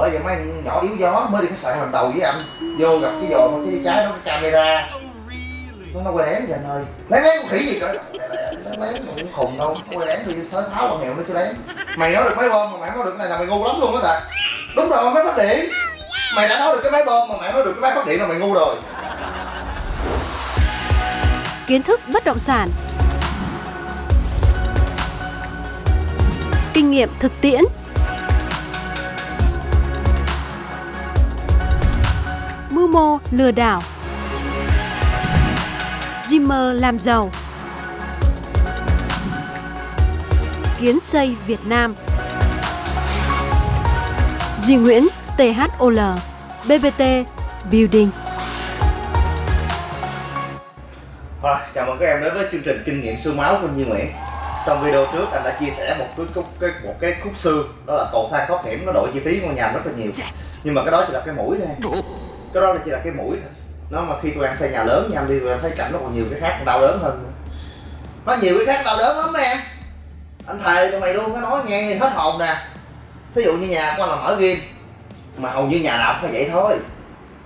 bởi vậy mấy anh nhỏ yếu gió mới đi khách sạn lần đầu với anh. Vô gặp cái giò một cái trái nó cái camera. Nó nó quay lén vậy anh ơi. Lén lén con khỉ gì cỡ lén lén mà cũng khùng đâu. Quay lén thì thớ tháo bằng hiệu nó cho lén. Mày nói được máy bơm mà mày nói được cái này là mày ngu lắm luôn á ta đúng rồi máy phát điện. Mày đã nói được cái máy bơm mà mày nói được cái máy phát điện là mày ngu rồi. Kiến thức bất động sản, kinh nghiệm thực tiễn, mô lừa đảo, Dreamer làm giàu, kiến xây Việt Nam, Duy Nguyễn THOL, BBT Building. Rồi, chào mừng các em đến với chương trình kinh nghiệm xương máu của Duy Nguyễn. Trong video trước anh đã chia sẻ một cái, khúc cái, một cái khúc xương Đó là cầu thang thoát hiểm nó đổi chi phí ngôi nhà rất là nhiều. Nhưng mà cái đó chỉ là cái mũi thôi cái đó chỉ là cái mũi thôi. Nó mà khi tụi em xây nhà lớn nha em đi tụi em thấy cảnh nó còn nhiều cái khác đau đớn hơn. Nó nhiều cái khác đau đớn lắm em Anh thề tụi mày luôn, nó nói nghe hết hồn nè. Thí dụ như nhà của anh là mở game Mà hầu như nhà nào cũng phải vậy thôi.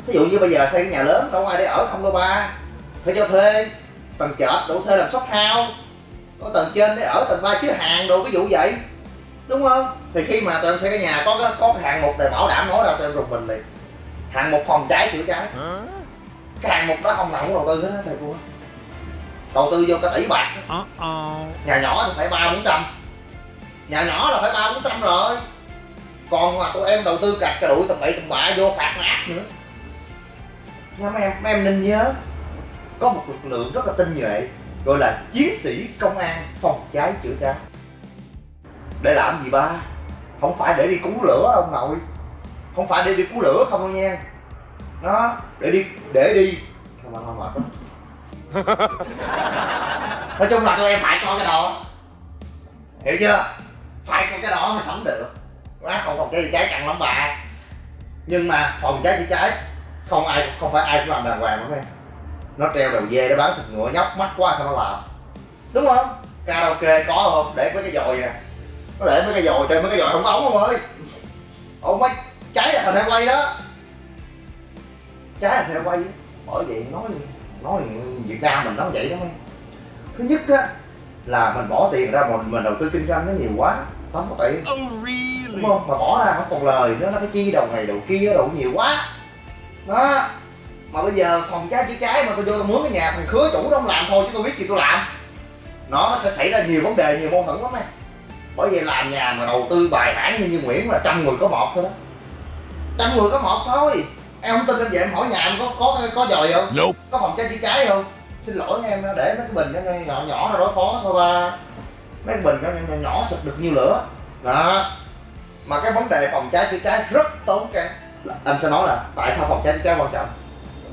Thí dụ như bây giờ xây cái nhà lớn đâu ai để ở không đâu ba. Phải cho thuê tầng trệt đủ thuê làm shop house. Có tầng trên để ở tầng ba chứa hàng đồ ví dụ vậy. Đúng không? Thì khi mà tụi em xây cái nhà có cái có cái hạng mục để bảo đảm nói ra tụi em rùng mình liền hạng mục phòng cháy chữa cháy. Cái hạng mục đó không nào cũng đầu tư hết thầy cô. Đầu tư vô cả tỷ bạc. Nhà nhỏ thì phải ba bốn trăm. Nhà nhỏ là phải ba bốn trăm rồi. Còn mà tụi em đầu tư cạch cà đuổi tầm bậy tầm bạ vô phạt nát nữa. Nha mấy em mấy em nên nhớ có một lực lượng rất là tinh nhuệ gọi là chiến sĩ công an phòng cháy chữa cháy. Để làm gì ba? Không phải để đi cứu lửa ông nội không phải để đi cứu lửa không đâu nha. Nó để đi để đi. Không không mệt lắm nói chung là tụi em phải có cái đó. Hiểu chưa? Phải có cái đó mới sống được. Quá không phòng cháy chữa cháy căng lắm bà. Nhưng mà phòng cháy chữa cháy không ai không phải ai cũng làm đàng hoàng lắm em. Nó treo đầu dê để bán thịt ngựa nhóc mắt quá sao nó làm. Đúng không? Karaoke có không? Để mấy cái dồi nè nó để mấy cái dồi trên mấy cái dồi không ống không ơi. Ông mấy cháy là thành quay đó. Cháy là theo quay. Bởi vậy nói nói việt nam mình nói vậy đó mấy. Thứ nhất á là mình bỏ tiền ra mình mình đầu tư kinh doanh nó nhiều quá tốn có tiền. Đúng không? Mà bỏ ra không còn lời nữa nó phải chi đầu này đầu kia đầu nhiều quá. Đó. Mà bây giờ phòng cháy chữa cháy mà tôi vô tôi mướn cái nhà thằng khứa chủ đó không làm thôi chứ tôi biết gì tôi làm. Nó nó sẽ xảy ra nhiều vấn đề nhiều mâu thuẫn lắm em bởi vậy làm nhà mà đầu tư bài bản như như nguyễn là trăm người có một thôi đó trăm người có một thôi. Em không tin em về em hỏi nhà em có có có dòi không? Nope. có phòng cháy chữa cháy không? Xin lỗi em để mấy cái bình nó nhỏ nhỏ ra đối phó thôi ba. Mấy cái bình nó nhỏ, nhỏ, xịt được nhiêu lửa. Đó. Mà cái vấn đề phòng cháy chữa cháy rất tốn kém. Anh sẽ nói là tại sao phòng cháy chữa cháy quan trọng?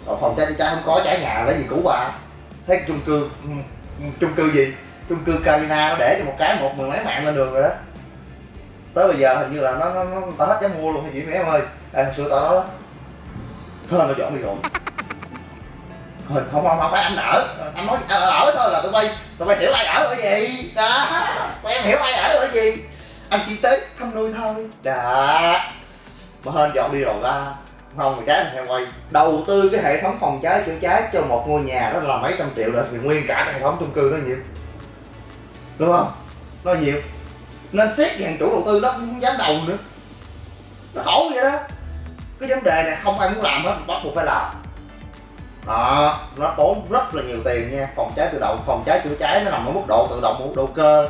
Còn phòng cháy chữa cháy không có cháy nhà lấy gì cứu bà thấy cái chung cư ừ, ừ, chung cư gì? Chung cư Carina nó để cho một cái một mười mấy mạng lên đường rồi đó tới bây giờ hình như là nó nó nó tao hết dám mua luôn hay gì mấy em ơi. Đây thật sự tao nói đó. Thôi nó dọn đi rồi. Không không không phải anh ở. Anh nói ở, ở thôi là tụi bay tụi bay hiểu ai ở ở gì đó tụi em hiểu ai ở ở gì anh chỉ tới thăm nuôi thôi. Đó mà hên dọn đi rồi ra không mà cháy theo quay. Đầu tư cái hệ thống phòng cháy chữa cháy cho một ngôi nhà đó là mấy trăm triệu rồi thì nguyên cả cái hệ thống chung cư nó nhiều. Đúng không? Nó nhiều nên xét hàng chủ đầu tư nó cũng không dám đầu nữa. Nó khổ vậy đó. Cái vấn đề này không ai muốn làm hết bắt buộc phải làm. Đó nó tốn rất là nhiều tiền nha. Phòng cháy tự động phòng cháy chữa cháy nó nằm ở mức độ tự động mức độ cơ.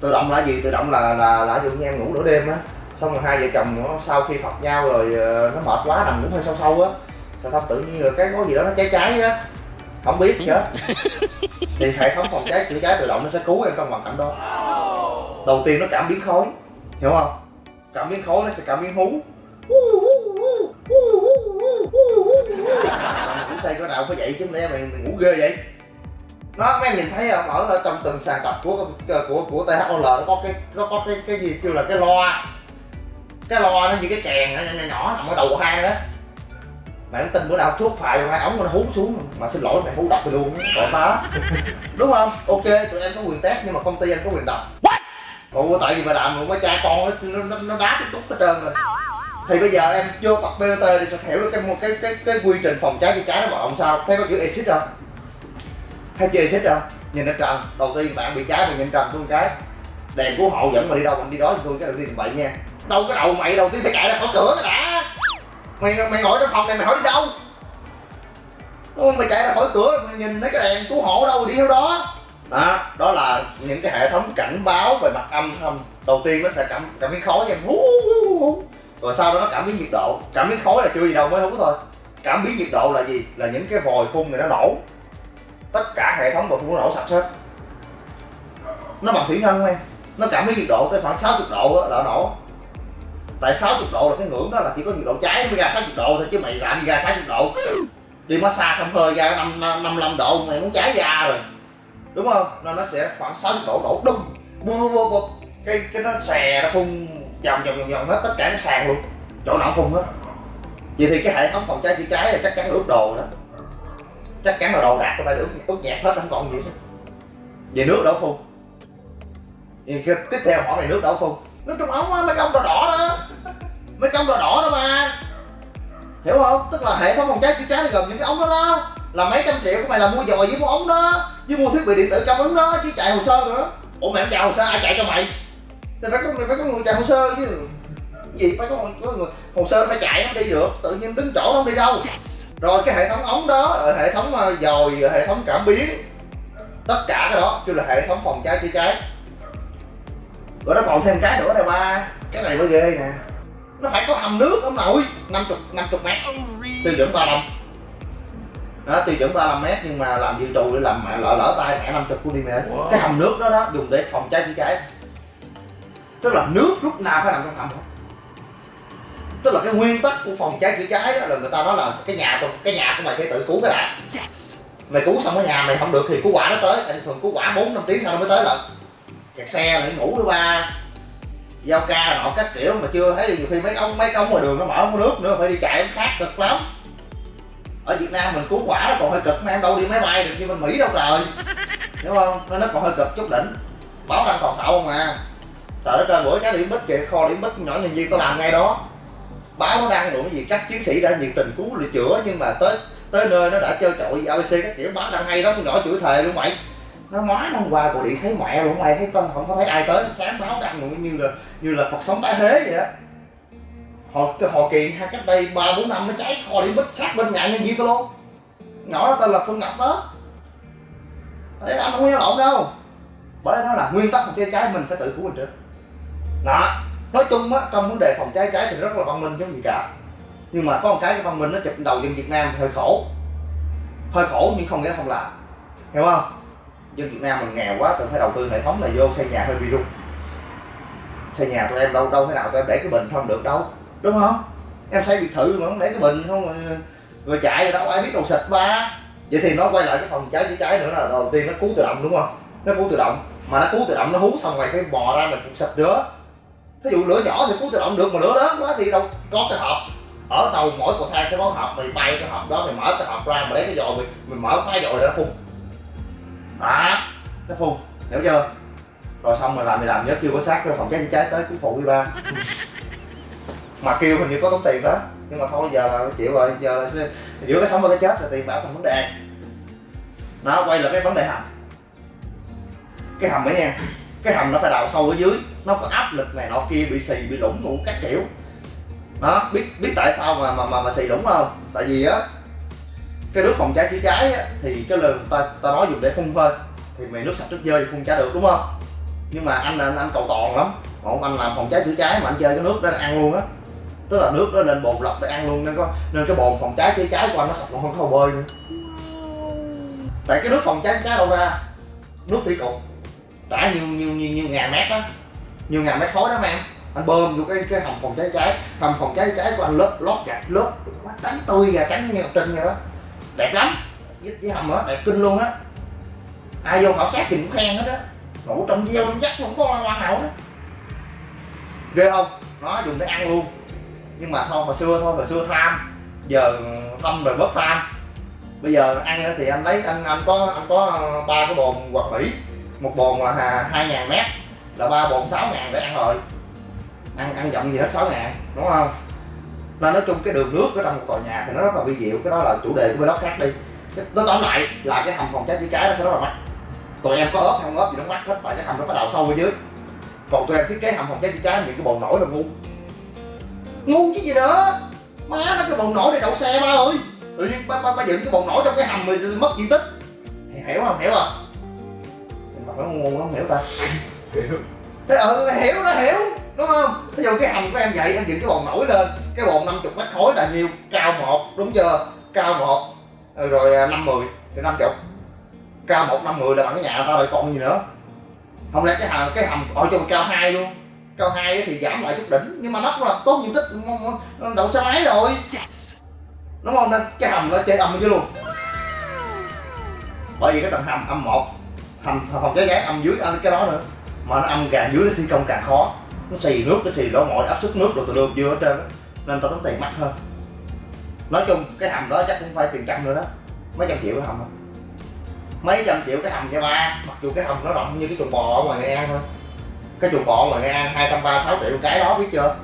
Tự động là gì? Tự động là là là dụ như em ngủ nửa đêm á. Xong rồi hai vợ chồng nó sau khi phật nhau rồi ờ, nó mệt quá nằm ngủ hơi sâu sâu á. Rồi xong tự nhiên rồi cái có gì đó nó cháy cháy á. Không biết chết thì hệ thống phòng cháy chữa cháy tự động nó sẽ cứu em trong hoàn cảnh đó đầu tiên nó cảm biến khói hiểu không cảm biến khói nó sẽ cảm biến hú ngủ say có nào phải vậy chứ mày, mày ngủ ghê vậy nó mấy em nhìn thấy không ở trong từng sàn tập của của của của THOL nó có cái nó có cái cái gì kêu là cái loa cái loa nó như cái kèn nhỏ nhỏ, nhỏ nằm ở đầu hang đó mày không tin bữa nào thuốc phài hai ống nó hú xuống mà xin lỗi mày hú đập mày luôn còn phá đúng không ok tụi em có quyền test nhưng mà công ty anh có quyền đập Ủa tại vì mà làm mà mấy cha con nó nó, nó, nó đá cái túc hết trơn rồi. Thì bây giờ em vô tập BBT thì sẽ hiểu được cái một cái cái cái quy trình phòng cháy chữa cháy nó hoạt động sao? Thấy có chữ exit không? Thấy chữ exit không? Nhìn nó trần đầu tiên bạn bị cháy mà nhìn trần xuống cái. Đèn cứu hộ dẫn mà đi đâu mình đi đó tôi cái đầu tiên bậy nha. Đâu cái đầu mày đầu tiên phải chạy ra khỏi cửa cái đã. Mày mày ngồi trong phòng này mày hỏi đi đâu? Đúng không? mày chạy ra khỏi cửa mày nhìn thấy cái đèn cứu hộ đâu đi theo đó đó đó là những cái hệ thống cảnh báo về mặt âm thanh. Đầu tiên nó sẽ cảm cảm biến khói nha. Hú, hú, hú. rồi sau đó nó cảm biến nhiệt độ. Cảm biến khói là chưa gì đâu mới hú thôi. Cảm biến nhiệt độ là gì? Là những cái vòi phun này nó nổ. Tất cả hệ thống vòi phun nó nổ sạch hết. Nó bằng thủy ngân em nó cảm biến nhiệt độ tới khoảng 60 độ đó, là nó nổ. Tại 60 độ là cái ngưỡng đó là chỉ có nhiệt độ cháy mới ra 60 độ thôi chứ mày làm gì ra 60 độ. Đi massage xong hơi ra 5, 55 độ mày muốn cháy da rồi đúng không? Nên nó sẽ khoảng 60 độ đổ đùng bô bô bô cái cái nó xè nó phun vòng vòng vòng vòng hết tất cả cái sàn luôn. Chỗ nào cũng phun hết. Vậy thì cái hệ thống phòng cháy chữa cháy là chắc chắn là ướt đồ đó. Chắc chắn là đồ đạc của ta ướt ướt nhẹp hết, không còn gì hết. Về nước đổ phun? Vậy cái, tiếp theo hỏi mày nước đổ phun? Nước trong ống á, mấy công đỏ đỏ đó. Mấy trong đỏ đỏ đó mà. Hiểu không? Tức là hệ thống phòng cháy chữa cháy là gồm những cái ống đó đó là mấy trăm triệu của mày là mua dòi với mua ống đó với mua thiết bị điện tử trong ống đó chứ chạy hồ sơ nữa. Ủa mày không chạy hồ sơ ai chạy cho mày? Thì phải có mày phải có người chạy hồ sơ chứ. Gì phải có, có người hồ sơ phải chạy nó đi được tự nhiên đứng chỗ nó không đi đâu. Rồi cái hệ thống ống đó rồi hệ thống ờ, dòi rồi hệ thống cảm biến tất cả cái đó kêu là hệ thống phòng cháy chữa cháy. Rồi nó còn thêm cái nữa này ba cái này mới ghê nè. Nó phải có hầm nước ông nội 50 50 mét. Tiêu chuẩn 35 đó tiêu chuẩn 35 mét nhưng mà làm dự trù để làm mẹ lỡ lỡ tay mẹ 50 km Wow. cái hầm nước đó đó dùng để phòng cháy chữa cháy. Tức là nước lúc nào phải nằm trong hầm. Hết tức là cái nguyên tắc của phòng cháy chữa cháy đó là người ta nói là cái nhà của- cái nhà của mày phải tự cứu cái đã. Mày cứu xong ở nhà mày không được thì cứu quả nó tới. Tại thường cứu quả bốn năm tiếng sau nó mới tới lần kẹt xe mày ngủ nữa ba. Giao ca nọ các kiểu mà chưa thấy nhiều khi mấy ông mấy công ngoài đường nó mở không có nước nữa phải đi chạy khác cực lắm ở Việt Nam mình cứu quả nó còn hơi cực mà em đâu đi máy bay được như bên Mỹ đâu trời. Đúng không? Nên nó còn hơi cực chút đỉnh. Báo đang còn sợ không à? Trời đất ơi bữa cái điểm bích kìa, kho điểm bích nhỏ nhân viên tôi làm ngay đó. Báo nó đăng đủ cái gì, các chiến sĩ đã nhiệt tình cứu rồi chữa, nhưng mà tới tới nơi nó đã chơi trội abc các kiểu. Báo đăng hay đó con nhỏ chửi thề luôn mày. Nó mói nó qua gọi điện thấy mẹ luôn, mày thấy con không có thấy ai tới. Sáng báo đăng như là như là phật sống tái thế vậy đó họ họ kỳ hai cách đây ba bốn năm nó cháy kho điểm bích sát bên nhà nhân viên tôi luôn. Nhỏ đó tên là phương ngọc đó. Đấy, anh không nghe lộn đâu. Bởi đó là nguyên tắc phòng cháy cháy mình phải tự cứu mình trước. Đó nói chung á trong vấn đề phòng cháy cháy thì rất là văn minh chứ gì cả. Nhưng mà có một cái cái văn minh nó chụp đầu dân Việt Nam thì hơi khổ. Hơi khổ nhưng không nghĩa không làm. Hiểu không? Dân Việt Nam mình nghèo quá tự phải đầu tư hệ thống này vô xây nhà hơi bị rung xây nhà tụi em đâu đâu thế nào tụi em để cái bình không được đâu đúng không? Em xây biệt thự mà không để cái bình không rồi, rồi chạy rồi đâu ai biết đồ xịt ba. Vậy thì nó quay lại cái phòng cháy chữa cháy nữa là đầu tiên nó cứu tự động đúng không? Nó cứu tự động. Mà nó cứu tự động nó hú xong rồi phải bò ra mình phục xịt nữa. Thí dụ lửa nhỏ thì cứu tự động được mà lửa lớn quá thì đâu có cái hộp. Ở đầu mỗi cầu thang sẽ có hộp mày bay cái hộp đó mày mở cái hộp ra mày lấy cái dòi mày, mày mở phá dòi ra nó phun. Đó nó phun. Hiểu chưa? Rồi xong rồi làm mày làm nhớ kêu có sát cho phòng cháy chữa cháy tới cứu phụ đi ba mà kêu hình như có tốn tiền đó. Nhưng mà thôi giờ là chịu rồi. Giờ là giữa cái sống và cái chết là tiền bạc thành vấn đề. Nó quay lại cái vấn đề hầm. Cái hầm ấy nha cái hầm nó phải đào sâu ở dưới. Nó có áp lực này nọ kia bị xì bị lủng đủ các kiểu. Đó biết biết tại sao mà mà mà, mà xì lủng không? Tại vì á cái nước phòng cháy chữa cháy á, thì cái lần ta ta nói dùng để phun thôi thì mày nước sạch nước dơ thì phun chả được đúng không? Nhưng mà anh anh anh cầu toàn lắm. Còn anh làm phòng cháy chữa cháy mà anh chơi cái nước đó là ăn luôn á tức là nước đó lên bồn lọc để ăn luôn nên có nên cái bồn phòng cháy chữa cháy của anh nó sạch còn hơn có bơi nữa. Tại cái nước phòng cháy chữa cháy đâu ra? Nước thủy cục đã nhiều nhiều nhiều nhiều ngàn mét đó. Nhiều ngàn mét khối đó mà em anh bơm vô cái cái hầm phòng cháy cháy hầm phòng cháy cháy của anh lớp lót gạch lớp trắng tươi và trắng nghèo ngọc trinh đó. Đẹp lắm. Với, với hầm đó đẹp kinh luôn á. Ai vô khảo sát thì cũng khen hết á. Ngủ trong gieo trong chắc không có ngoan nào đó. Ghê không? Nó dùng để ăn luôn nhưng mà thôi hồi xưa thôi hồi xưa tham. Giờ thâm rồi bớt tham. Bây giờ ăn thì anh lấy, anh anh có anh có ờ, ba cái bồn quạt mỹ một bồn là hai ngàn mét. Là ba bồn sáu ngàn để ăn rồi. Ăn ăn dặm gì hết sáu ngàn, đúng không? Nên nói chung cái đường nước ở trong một tòa nhà thì nó rất là vi diệu. Cái đó là chủ đề của bên đó khác đi. Nó tóm lại, là cái hầm phòng cháy chữa cháy nó sẽ rất là mắc. Tụi em có ớt không ớt gì nó mắc hết, tại cái hầm nó có đào sâu ở dưới. Còn tụi em thiết kế hầm phòng cháy chữa cháy những cái bồn nổi là ngu ngu chứ gì nữa. Má nó cái bồn nổi để đậu xe ba ơi. Tự nhiên ba, ba, ba dựng cái bồn nổi trong cái hầm rồi mất diện tích. Hiểu không? Hiểu không? Mà nó ngu nó không hiểu ta. Hiểu. Thế ừ hiểu nó hiểu. Đúng không? Ví dụ cái hầm của em vậy em dựng cái bồn nổi lên. Cái bồn 50 mét khối là nhiêu? Cao một đúng chưa? Cao một. Rồi à, năm mười thì năm chục. Cao một năm mười là bằng cái nhà tao rồi còn gì nữa? Không lẽ cái hầm cái hầm ở trong cao hai luôn cao hai thì giảm lại chút đỉnh nhưng mà nó cũng là tốt diện tích đậu xe máy rồi. Đúng không? Nên cái hầm nó chơi âm chứ luôn. Bởi vì cái tầng hầm âm một hầm phòng cháy cháy âm dưới âm cái đó nữa. Mà nó âm càng dưới nó thi công càng khó. Nó xì nước nó xì đổ mọi áp suất nước đồ từ đường chưa hết trơn á. Nên tao tốn tiền mắc hơn. Nói chung cái hầm đó chắc cũng phải tiền trăm nữa đó. Mấy trăm triệu cái hầm đó. mấy trăm triệu cái hầm cho ba mặc dù cái hầm nó rộng như cái chuồng bò ở ngoài nghệ an thôi cái chuồng bò mà ngoài nghệ an hai trăm ba sáu triệu cái đó biết chưa?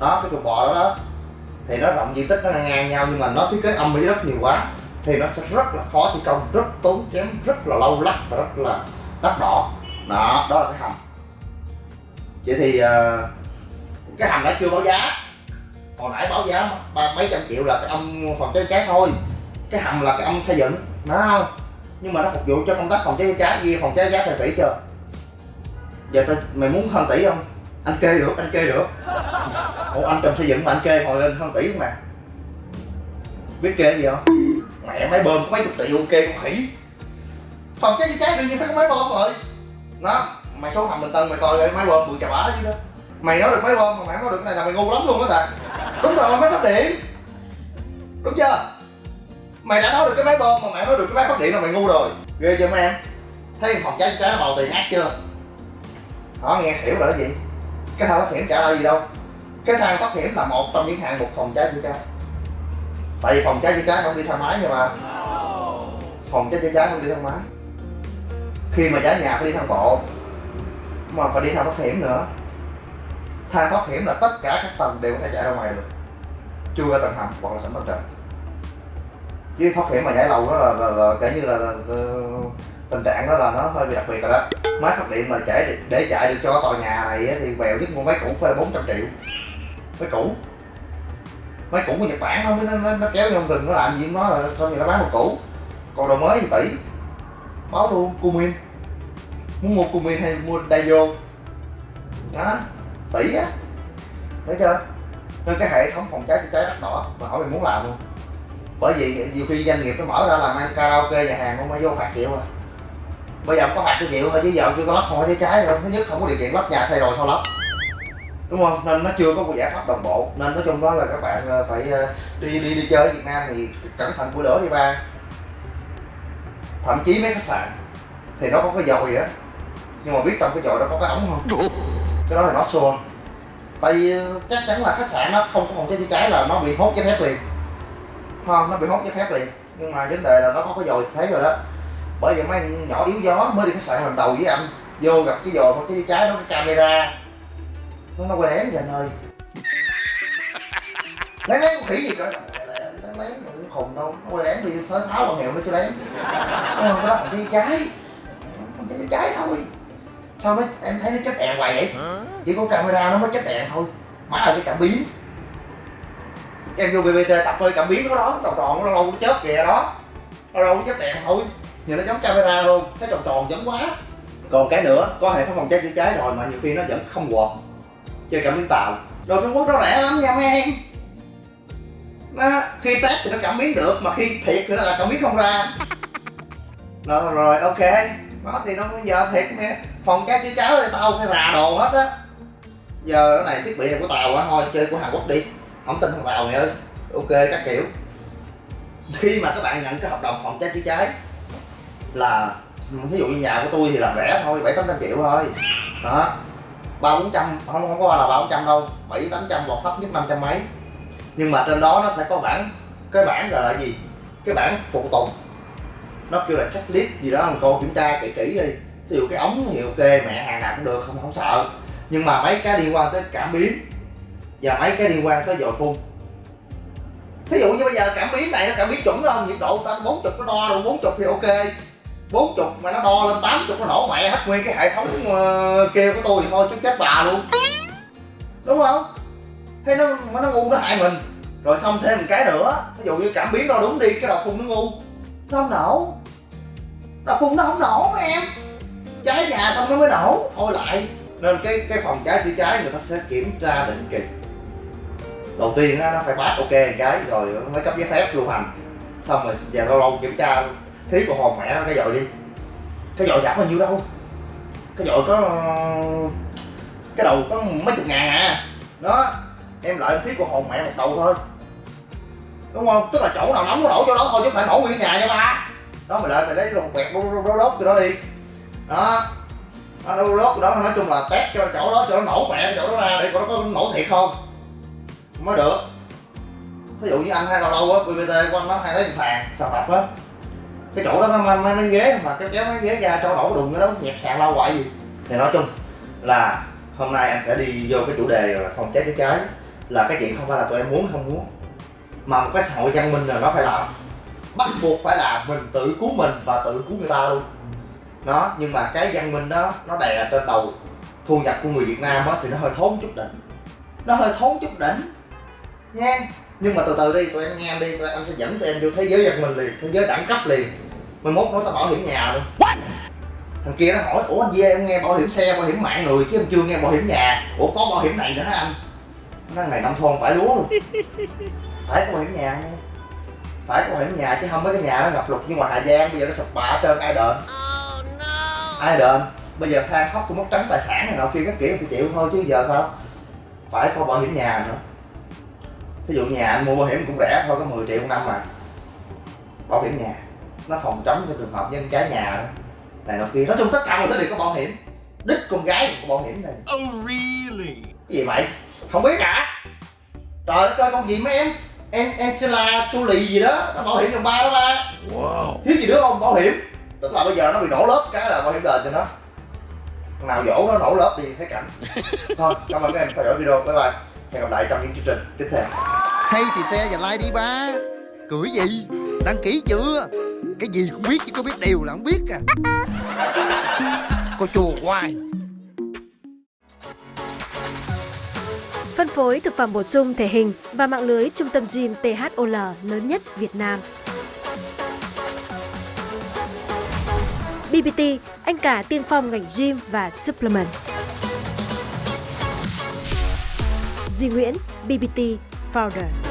Đó cái chuồng bò đó đó. Thì nó rộng diện tích nó ngang ngang nhau nhưng mà nó thiết kế âm với rất nhiều quá. Thì nó sẽ rất là khó thi công rất tốn kém rất là lâu lắc và rất là đắt đỏ. Đó đó là cái hầm. Vậy thì uh, cái hầm đã chưa báo giá. Hồi nãy báo giá ba mấy trăm triệu là cái ông phòng cháy cháy thôi. Cái hầm là cái ông xây dựng đó không? Nhưng mà nó phục vụ cho công tác phòng cháy cháy. Ghi phòng cháy cháy thành tỷ chưa? Giờ tao mày muốn hơn tỷ không? Anh kê được anh kê được. Ủa anh trùm xây dựng mà anh kê hồi lên hơn tỷ không mà biết kê gì không? Mẹ máy bơm có mấy chục tỷ, ok con khỉ. Phòng cháy chữa cháy đương nhiên phải có máy bơm rồi. Nó mày xuống hầm bình tân mày coi máy bơm bự chà bá chứ đó. Mày nói được máy bơm mà mày nói được cái này là mày ngu lắm luôn á ta đúng rồi máy phát điện. Đúng chưa? Mày đã nói được cái máy bơm mà mày nói được cái máy phát điện là mày ngu rồi. Ghê chưa mấy em? Thấy phòng cháy chữa cháy nó bầu tiền ác chưa? Họ nghe xỉu rồi đó gì cái thang thoát hiểm trả lại gì đâu. Cái thang thoát hiểm là một trong những hạng mục phòng cháy chữa cháy. Tại vì phòng cháy chữa cháy không đi thang máy nhưng mà phòng cháy chữa cháy không đi thang máy khi mà cháy nhà phải đi thang bộ mà phải đi thang thoát hiểm nữa. Thang thoát hiểm là tất cả các tầng đều có thể chạy ra ngoài được. Chưa ra tầng hầm hoặc là sảnh tầng trệt chứ thoát hiểm mà nhảy lầu đó là, là, là, là kể như là, là, là tình trạng đó là nó hơi bị đặc biệt rồi đó. Máy phát điện mà chạy để chạy được cho tòa nhà này thì bèo nhất mua máy cũ phải 400 triệu. Máy cũ. Máy cũ của nhật bản nó nó, nó, nó kéo vô rừng nó làm gì nó là xong rồi nó bán một cũ còn đồ mới thì tỷ. Báo luôn cumin. Muốn mua cumin hay mua daio đó tỷ á. Thấy chưa? Nên cái hệ thống phòng cháy chữa cháy đắt đỏ mà hỏi mình muốn làm luôn bởi vì nhiều khi doanh nghiệp nó mở ra làm ăn karaoke nhà hàng không mới vô phạt chịu à bây giờ không có phạt cho chịu thôi chứ giờ chưa có lắp phòng cháy cháy rồi thứ nhất không có điều kiện lắp nhà xây rồi sao lắp đúng không? Nên nó chưa có một giải pháp đồng bộ. Nên nói chung đó là các bạn ờ, phải ờ, đi đi đi chơi ở Việt Nam thì cẩn thận của lửa đi ba. Thậm chí mấy khách sạn thì nó có cái dòi á. Nhưng mà biết trong cái dòi đó có cái ống không? Cái đó là nó xua tại vì ờ, chắc chắn là khách sạn nó không có phòng cháy chữa cháy là nó bị hốt giấy phép liền. Không? Nó bị hốt giấy phép liền. Nhưng mà vấn đề là nó có cái dòi thấy rồi đó bởi vậy mấy nhỏ yếu gió mới đi khách sạn lần đầu với anh. Vô gặp cái cháy chữa cháy nó có camera. Nó nó quay lén vậy anh ơi lén lén khỉ gì cơ lén lén cũng khùng đâu. Nó quay lén đi tháo tháo bằng hiệu nó cho lén Đúng không? cái đó cháy phòng cháy cháy thôi. Sao mấy em thấy nó chết đèn hoài vậy? Chỉ có camera nó mới chết đèn thôi. Má là cái cảm biến. Em vô bbt tập thôi cảm biến nó có đó tròn tròn nó lâu nó chớp kìa đó. Nó lâu nó chết đèn thôi nhìn nó giống camera luôn cái tròn tròn giống quá. Còn cái nữa có hệ thống phòng cháy chữa cháy rồi mà nhiều khi nó vẫn không quật chơi cảm biến tạo đồ Trung Quốc nó rẻ lắm nha mấy em. Nó, khi test thì nó cảm biến được mà khi thiệt thì nó là cảm biến không ra. Rồi rồi ok. Đó thì nó giờ thiệt nghe phòng cháy chữa cháy thì tao phải rà đồ hết á. Giờ cái này thiết bị này của tàu á thôi chơi của hàn quốc đi. Không tin thằng tàu mày ơi. Ok các kiểu. Khi mà các bạn nhận cái hợp đồng phòng cháy chữa cháy là ví dụ như nhà của tôi thì làm rẻ thôi, bảy tám trăm triệu thôi. Đó. ba bốn trăm, không không có là ba bốn trăm đâu, bảy tám trăm hoặc thấp nhất năm trăm mấy. Nhưng mà trên đó nó sẽ có bản cái bản là là gì? Cái bản phụ tùng. Nó kêu là checklist gì đó mình cô kiểm tra kỹ kỹ đi. Ví dụ cái ống thì ok, mẹ hàng nào cũng được, không không sợ. Nhưng mà mấy cái liên quan tới cảm biến và mấy cái liên quan tới dồi phun. Thí dụ như bây giờ cảm biến này nó cảm biến chuẩn không nhiệt độ ta 40 nó đo rồi 40 thì ok. 40 mà nó đo lên 80 nó nổ mẹ hết nguyên cái hệ thống uh, kêu của tôi thì thôi chứ chết bà luôn. Đúng không? Thế nó nó ngu nó hại mình. Rồi xong thêm một cái nữa ví dụ như cảm biến đo đúng đi cái đầu phun nó ngu. Nó không nổ. Đầu phun nó không nổ em. Cháy nhà xong nó mới nổ. Thôi lại nên cái cái phòng cháy chữa cháy người ta sẽ kiểm tra định kỳ. Đầu tiên nó phải pass ok cái rồi mới cấp giấy phép lưu hành. Xong rồi về lâu lâu kiểm tra thí của hồn mẹ nó, cái dội đi. Cái dội giảm bao nhiêu đâu. Cái dội có, cái đầu có mấy chục ngàn à. Đó, em lại thí của hồn mẹ một đầu thôi. Đúng không? Tức là chỗ nào nóng nó nổ chỗ đó thôi, chứ không phải nổ nguyên nhà nha ba. Đó mày lại mày lấy một quẹt đốt đốt đốt cái đó đi. Đó. Nó đốt đốt đó, nói chung là test cho chỗ đó, cho nó nổ mẹ chỗ đó ra để coi nó có nổ thiệt không? Mới được. Ví dụ như anh hay lâu lâu á bbt của anh nó hay lấy sàn sàn tập á cái chỗ đó nó mang mang ghế, mà cái kéo cái ghế ra cho đổ đùng nó đó, nhẹp sàn lâu hoài gì. Thì nói chung là hôm nay anh sẽ đi vô cái chủ đề là phòng cháy chữa cháy, là cái chuyện không phải là tụi em muốn, không muốn. Mà một cái xã hội văn minh là nó phải làm. Bắt buộc phải làm mình tự cứu mình và tự cứu người ta luôn. Đó nhưng mà cái văn minh đó, nó đè trên đầu thu nhập của người Việt Nam á, thì nó hơi thốn chút đỉnh. Nó hơi thốn chút đỉnh, nha. Nhưng mà từ từ đi, tụi em nghe đi, tụi em sẽ dẫn tụi em vô thế giới văn minh liền, thế giới đẳng cấp liền mai mốt nói tao bảo hiểm nhà luôn. Thằng kia nó hỏi ủa anh Dê em nghe bảo hiểm xe bảo hiểm mạng người chứ em chưa nghe bảo hiểm nhà. Ủa có bảo hiểm này nữa hả anh? Nó ngày nông thôn phải lúa luôn. Phải có bảo hiểm nhà nha. Phải có bảo hiểm nhà chứ không mấy cái nhà nó ngập lụt như ngoài Hà Giang bây giờ nó sụp bạ trơn ai đền? Ai đền? Bây giờ than khóc tôi mất trắng tài sản này nọ kia các kiểu thì chịu thôi chứ giờ sao? Phải có bảo hiểm nhà nữa. Thí dụ nhà anh mua bảo hiểm cũng rẻ thôi có 10 triệu một năm mà. Bảo hiểm nhà nó phòng chống cho trường hợp nhân cháy nhà đó. Này nọ kia. Nói chung tất cả mọi thứ đều có bảo hiểm. Đích con gái cũng có bảo hiểm này. Oh, really? cái gì mày không biết hả? Trời đất ơi con gì mấy em? Em Angela Jolie gì đó. Nó bảo hiểm dòng ba đó ba. Wow. thiếu gì đứa không? Bảo hiểm. Tức là bây giờ nó bị nổ lớp cái là bảo hiểm đền cho nó. Nào dỗ nó nổ lớp thì thấy cảnh. Thôi cảm ơn các em theo dõi video. Bye bye. Hẹn gặp lại trong những chương trình tiếp theo. Hay thì xe và like đi ba. Cười gì? Đăng ký chưa Cái gì cũng biết chứ có biết điều là không biết à Cô chùa hoài Phân phối thực phẩm bổ sung thể hình và mạng lưới trung tâm gym THOL lớn nhất Việt Nam. BBT, anh cả tiên phong ngành gym và supplement. Duy Nguyễn, BBT Founder.